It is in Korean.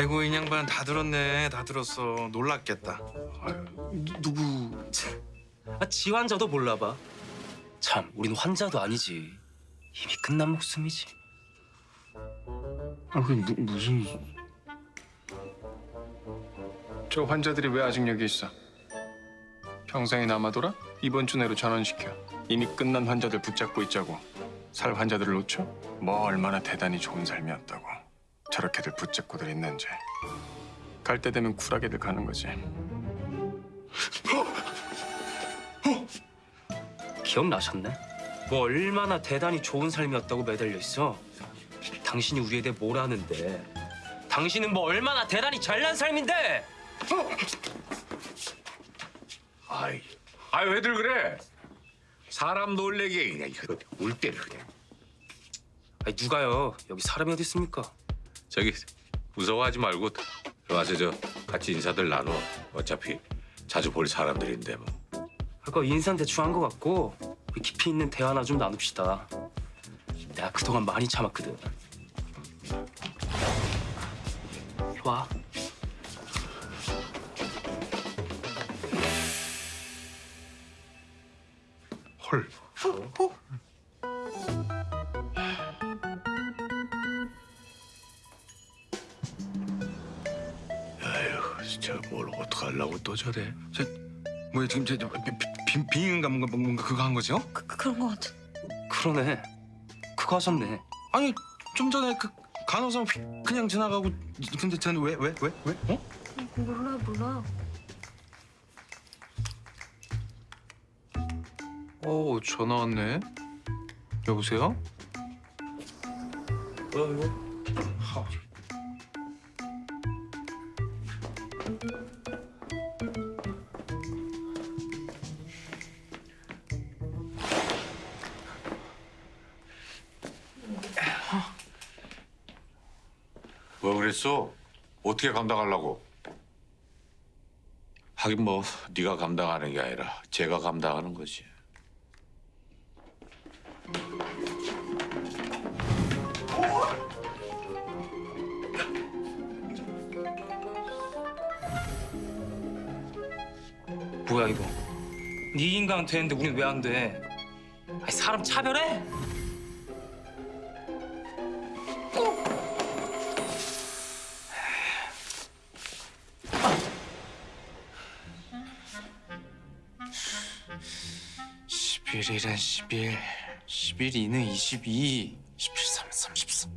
아이고 이 양반 다 들었네 다 들었어 놀랐겠다 아유, 누, 누구? 아, 지 환자도 몰라봐. 참, 우린 환자도 아니지. 이미 끝난 목숨이지. 아, 그 무, 무슨? 저 환자들이 왜 아직 여기 있어? 평생에 남아돌아? 이번 주 내로 전원시켜. 이미 끝난 환자들 붙잡고 있자고. 살 환자들을 놓쳐? 뭐 얼마나 대단히 좋은 삶이었다고. 저렇게들 붙잡고들 있는지. 갈 때 되면 쿨하게들 가는 거지. 기억나셨네? 뭐 얼마나 대단히 좋은 삶이었다고 매달려 있어. 당신이 우리에 대해 뭘 아는데? 당신은 뭐 얼마나 대단히 잘난 삶인데? 아이, 아이 왜들 그래? 사람 놀래게 그냥 이거 울 때를 그냥. 아니 누가요? 여기 사람이 어디 있습니까? 저기 무서워하지 말고 와서 저 같이 인사들 나눠. 어차피 자주 볼 사람들인데 뭐. 아까 인사는 대충 한 것 같고 깊이 있는 대화나 좀 나눕시다. 내가 그동안 많이 참았거든. 이리 와. 헐 아유, 진짜 뭘 어떡하려고 또 저래? 저 뭐야 지금 저, 저 비, 비, 비인가 뭔가 뭔가 그거 한 거죠? 그, 그런 것 같은. 그러네. 그거 하셨네. 아니 좀 전에 그 간호사 휙 그냥 지나가고 근데 쟤는 왜 왜 왜 왜, 어? 몰라 몰라. 오, 어, 전화 왔네. 여보세요? 뭐 그랬어? 어떻게 감당하려고? 하긴 뭐 네가 감당하는 게 아니라 제가 감당하는 거지. 뭐야 이거? 네 인간 되는데 우린 왜 안 돼? 아니 사람 차별해? 11일은 십일, 십일이는 이십이, 십칠삼은 삼십삼.